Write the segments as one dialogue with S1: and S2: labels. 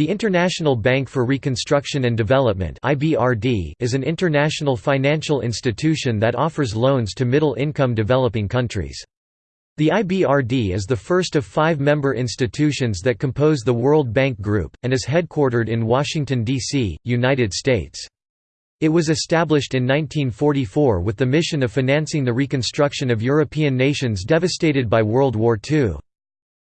S1: The International Bank for Reconstruction and Development is an international financial institution that offers loans to middle-income developing countries. The IBRD is the first of five member institutions that compose the World Bank Group, and is headquartered in Washington, D.C., United States. It was established in 1944 with the mission of financing the reconstruction of European nations devastated by World War II.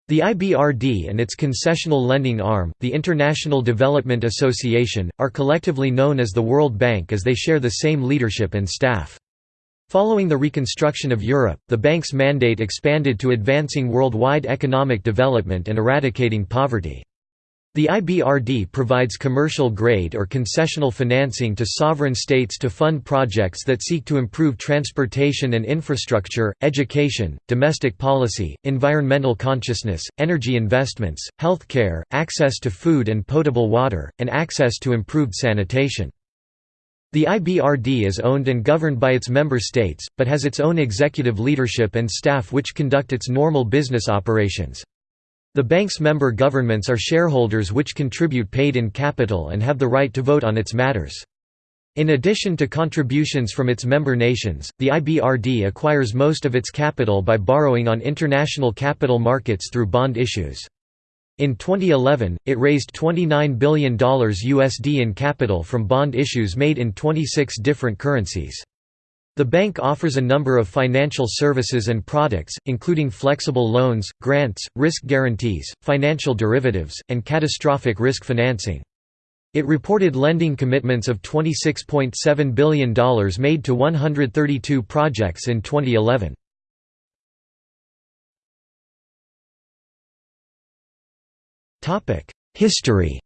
S1: The IBRD and its concessional lending arm, the International Development Association, are collectively known as the World Bank as they share the same leadership and staff. Following the reconstruction of Europe, the bank's mandate expanded to advancing worldwide economic development and eradicating poverty. The IBRD provides commercial-grade or concessional financing to sovereign states to fund projects that seek to improve transportation and infrastructure, education, domestic policy, environmental consciousness, energy investments, healthcare, access to food and potable water, and access to improved sanitation. The IBRD is owned and governed by its member states, but has its own executive leadership and staff which conduct its normal business operations. The bank's member governments are shareholders which contribute paid-in capital and have the right to vote on its matters. In addition to contributions from its member nations, the IBRD acquires most of its capital by borrowing on international capital markets through bond issues. In 2011, it raised $29 billion USD in capital from bond issues made in 26 different currencies. The bank offers a number of financial services and products, including flexible loans, grants, risk guarantees, financial derivatives, and catastrophic risk financing. It reported lending commitments of $26.7 billion made to 132 projects in 2011. History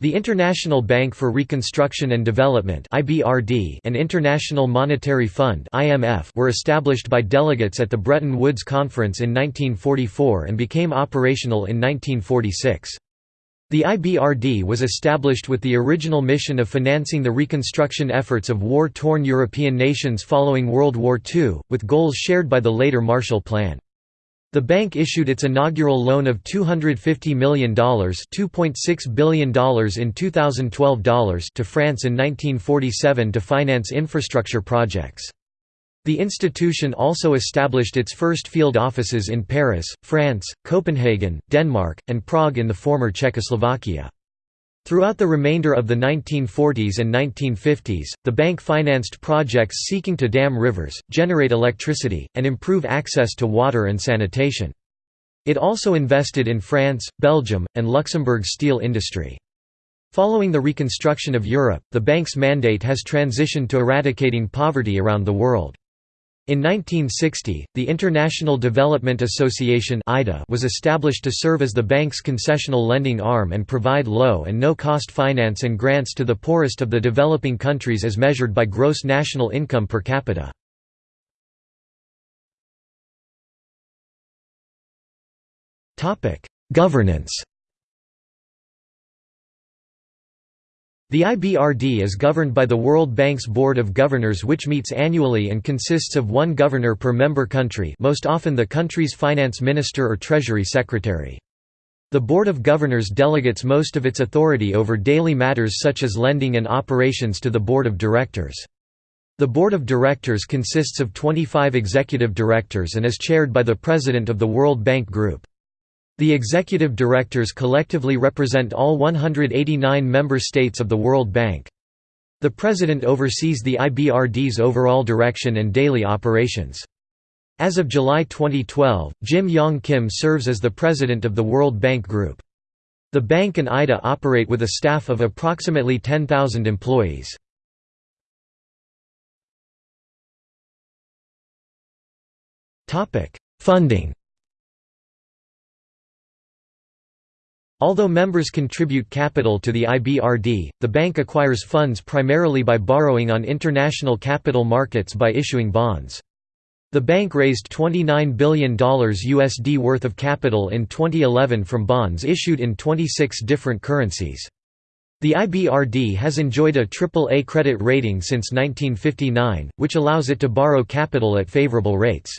S1: The International Bank for Reconstruction and Development (IBRD) and International Monetary Fund (IMF) were established by delegates at the Bretton Woods Conference in 1944 and became operational in 1946. The IBRD was established with the original mission of financing the reconstruction efforts of war-torn European nations following World War II, with goals shared by the later Marshall Plan. The bank issued its inaugural loan of $250 million $2.6 billion in 2012 dollars to France in 1947 to finance infrastructure projects. The institution also established its first field offices in Paris, France, Copenhagen, Denmark, and Prague in the former Czechoslovakia. Throughout the remainder of the 1940s and 1950s, the bank financed projects seeking to dam rivers, generate electricity, and improve access to water and sanitation. It also invested in France, Belgium, and Luxembourg's steel industry. Following the reconstruction of Europe, the bank's mandate has transitioned to eradicating poverty around the world. In 1960, the International Development Association was established to serve as the bank's concessional lending arm and provide low and no-cost finance and grants to the poorest of the developing countries as measured by gross national income per capita. Governance The IBRD is governed by the World Bank's Board of Governors which meets annually and consists of one governor per member country most often the country's finance minister or treasury secretary. The Board of Governors delegates most of its authority over daily matters such as lending and operations to the Board of Directors. The Board of Directors consists of 25 executive directors and is chaired by the President of the World Bank Group. The executive directors collectively represent all 189 member states of the World Bank. The President oversees the IBRD's overall direction and daily operations. As of July 2012, Jim Yong Kim serves as the President of the World Bank Group. The bank and IDA operate with a staff of approximately 10,000 employees. Funding Although members contribute capital to the IBRD, the bank acquires funds primarily by borrowing on international capital markets by issuing bonds. The bank raised $29 billion USD worth of capital in 2011 from bonds issued in 26 different currencies. The IBRD has enjoyed a AAA credit rating since 1959, which allows it to borrow capital at favorable rates.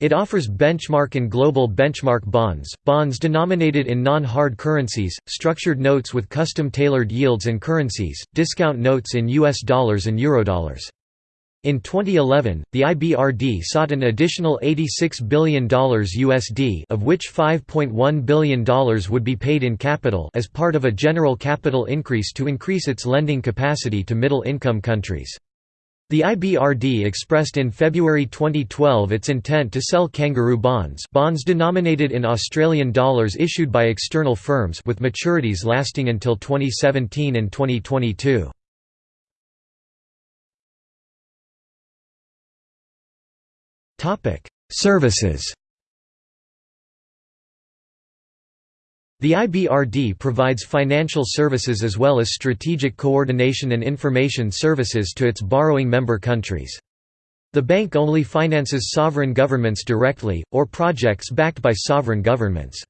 S1: It offers benchmark and global benchmark bonds, bonds denominated in non-hard currencies, structured notes with custom-tailored yields and currencies, discount notes in US dollars and eurodollars. In 2011, the IBRD sought an additional $86 billion USD of which $5.1 billion would be paid in capital as part of a general capital increase to increase its lending capacity to middle-income countries. The IBRD expressed in February 2012 its intent to sell kangaroo bonds bonds denominated in Australian dollars issued by external firms with maturities lasting until 2017 and 2022. Services The IBRD provides financial services as well as strategic coordination and information services to its borrowing member countries. The bank only finances sovereign governments directly, or projects backed by sovereign governments.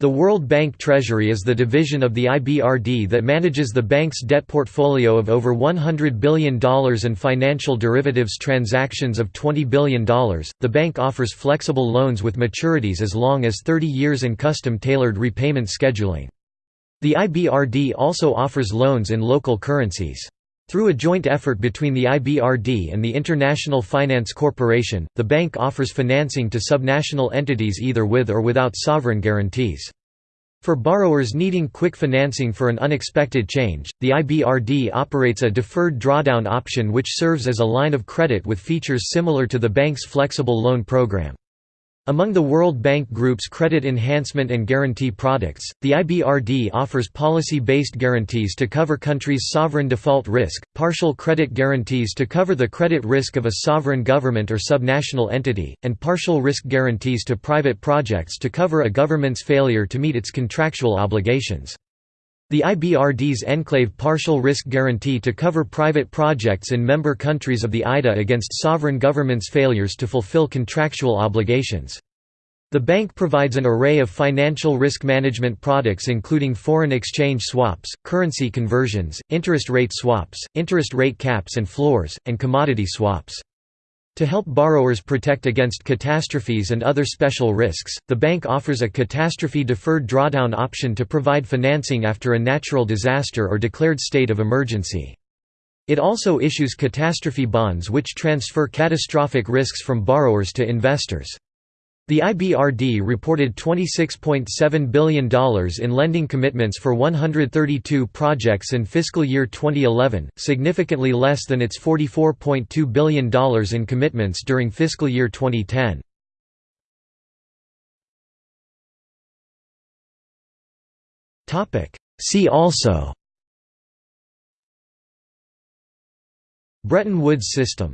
S1: The World Bank Treasury is the division of the IBRD that manages the bank's debt portfolio of over $100 billion and financial derivatives transactions of $20 billion. The bank offers flexible loans with maturities as long as 30 years and custom tailored repayment scheduling. The IBRD also offers loans in local currencies. Through a joint effort between the IBRD and the International Finance Corporation, the bank offers financing to subnational entities either with or without sovereign guarantees. For borrowers needing quick financing for an unexpected change, the IBRD operates a deferred drawdown option which serves as a line of credit with features similar to the bank's flexible loan program. Among the World Bank Group's credit enhancement and guarantee products, the IBRD offers policy-based guarantees to cover countries' sovereign default risk, partial credit guarantees to cover the credit risk of a sovereign government or subnational entity, and partial risk guarantees to private projects to cover a government's failure to meet its contractual obligations. The IBRD's Enclave Partial Risk Guarantee to cover private projects in member countries of the IDA against sovereign governments' failures to fulfill contractual obligations. The bank provides an array of financial risk management products including foreign exchange swaps, currency conversions, interest rate swaps, interest rate caps and floors, and commodity swaps. To help borrowers protect against catastrophes and other special risks, the bank offers a catastrophe-deferred drawdown option to provide financing after a natural disaster or declared state of emergency. It also issues catastrophe bonds which transfer catastrophic risks from borrowers to investors. The IBRD reported $26.7 billion in lending commitments for 132 projects in fiscal year 2011, significantly less than its $44.2 billion in commitments during fiscal year 2010. See also Bretton Woods system